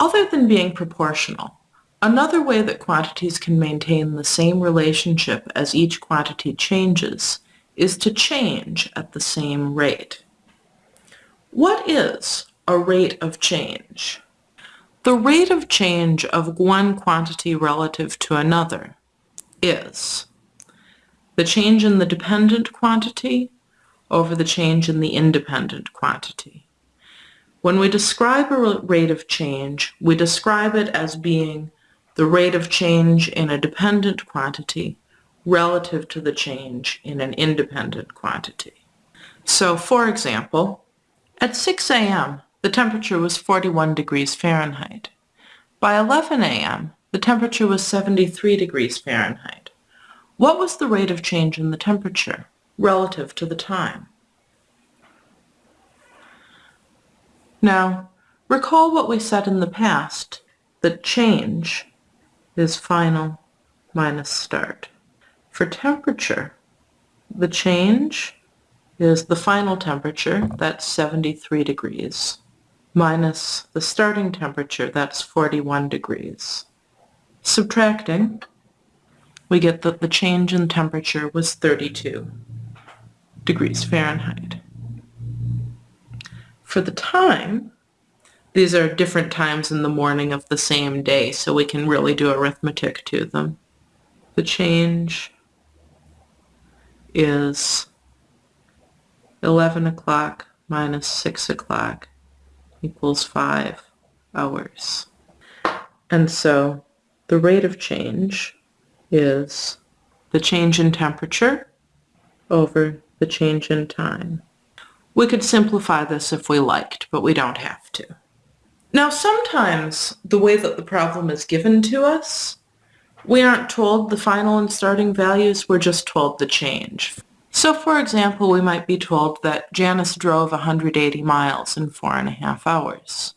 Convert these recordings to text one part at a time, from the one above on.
Other than being proportional, another way that quantities can maintain the same relationship as each quantity changes is to change at the same rate. What is a rate of change? The rate of change of one quantity relative to another is the change in the dependent quantity over the change in the independent quantity. When we describe a rate of change, we describe it as being the rate of change in a dependent quantity relative to the change in an independent quantity. So, for example, at 6 a.m., the temperature was 41 degrees Fahrenheit. By 11 a.m., the temperature was 73 degrees Fahrenheit. What was the rate of change in the temperature relative to the time? Now, recall what we said in the past, that change is final minus start. For temperature, the change is the final temperature, that's 73 degrees, minus the starting temperature, that's 41 degrees. Subtracting, we get that the change in temperature was 32 degrees Fahrenheit. For the time, these are different times in the morning of the same day, so we can really do arithmetic to them. The change is 11 o'clock minus 6 o'clock equals 5 hours. And so the rate of change is the change in temperature over the change in time. We could simplify this if we liked, but we don't have to. Now sometimes the way that the problem is given to us, we aren't told the final and starting values, we're just told the change. So for example, we might be told that Janice drove 180 miles in four and a half hours.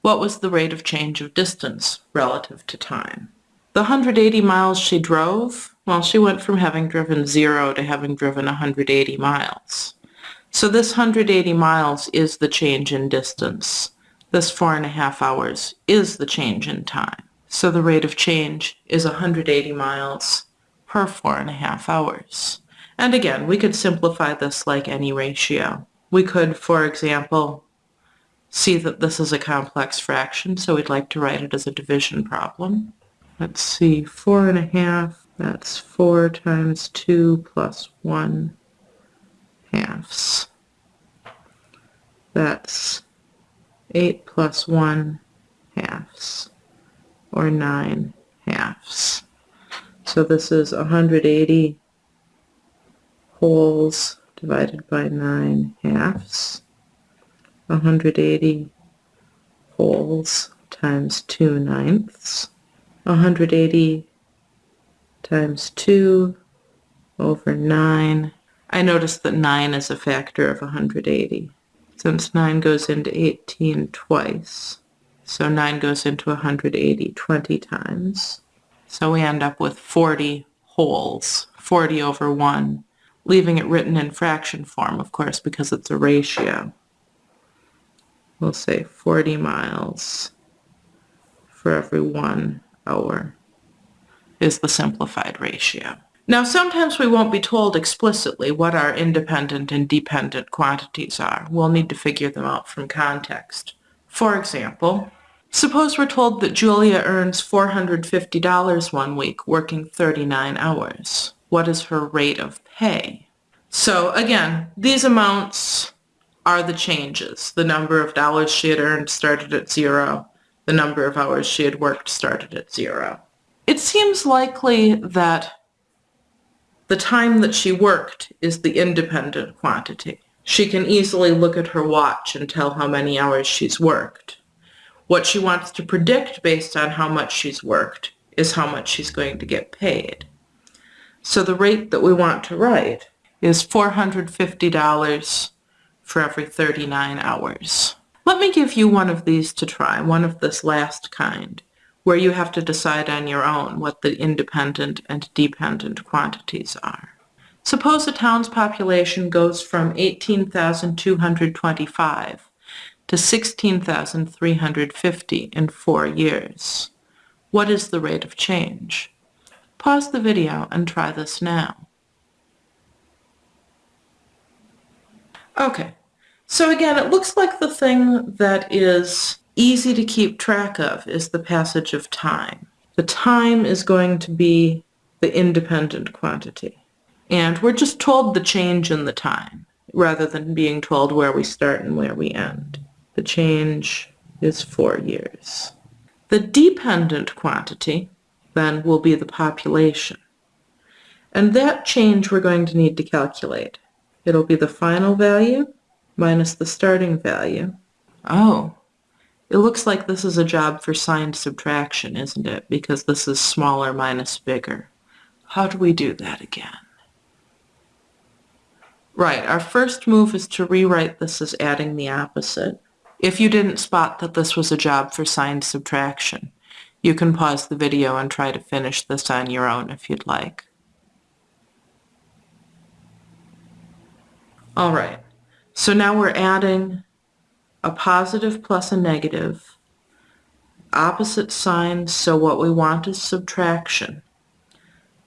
What was the rate of change of distance relative to time? The 180 miles she drove, well, she went from having driven zero to having driven 180 miles. So this 180 miles is the change in distance. This four and a half hours is the change in time. So the rate of change is 180 miles per four and a half hours. And again, we could simplify this like any ratio. We could, for example, see that this is a complex fraction, so we'd like to write it as a division problem. Let's see, four and a half, that's four times two plus one halves. That's 8 plus 1 halves, or 9 halves. So this is 180 wholes divided by 9 halves. 180 wholes times 2 ninths. 180 times 2 over 9 I noticed that 9 is a factor of 180. Since 9 goes into 18 twice, so 9 goes into 180 20 times. So we end up with 40 wholes, 40 over 1, leaving it written in fraction form, of course, because it's a ratio. We'll say 40 miles for every one hour is the simplified ratio. Now sometimes we won't be told explicitly what our independent and dependent quantities are. We'll need to figure them out from context. For example, suppose we're told that Julia earns $450 one week working 39 hours. What is her rate of pay? So again, these amounts are the changes. The number of dollars she had earned started at zero. The number of hours she had worked started at zero. It seems likely that the time that she worked is the independent quantity. She can easily look at her watch and tell how many hours she's worked. What she wants to predict based on how much she's worked is how much she's going to get paid. So the rate that we want to write is $450 for every 39 hours. Let me give you one of these to try, one of this last kind where you have to decide on your own what the independent and dependent quantities are. Suppose a town's population goes from 18,225 to 16,350 in four years. What is the rate of change? Pause the video and try this now. Okay, so again, it looks like the thing that is easy to keep track of is the passage of time. The time is going to be the independent quantity. And we're just told the change in the time rather than being told where we start and where we end. The change is four years. The dependent quantity then will be the population. And that change we're going to need to calculate. It'll be the final value minus the starting value. Oh, it looks like this is a job for signed subtraction, isn't it? Because this is smaller minus bigger. How do we do that again? Right, our first move is to rewrite this as adding the opposite. If you didn't spot that this was a job for signed subtraction, you can pause the video and try to finish this on your own if you'd like. All right, so now we're adding a positive plus a negative, opposite signs, so what we want is subtraction.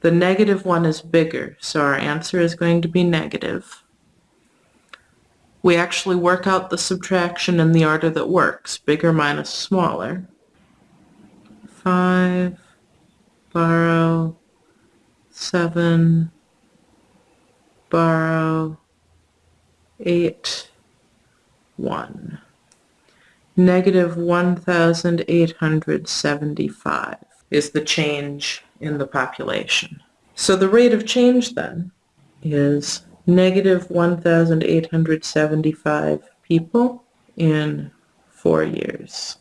The negative one is bigger, so our answer is going to be negative. We actually work out the subtraction in the order that works, bigger minus smaller. 5, borrow, 7, borrow, 8, 1. Negative 1,875 is the change in the population. So the rate of change then is negative 1,875 people in four years.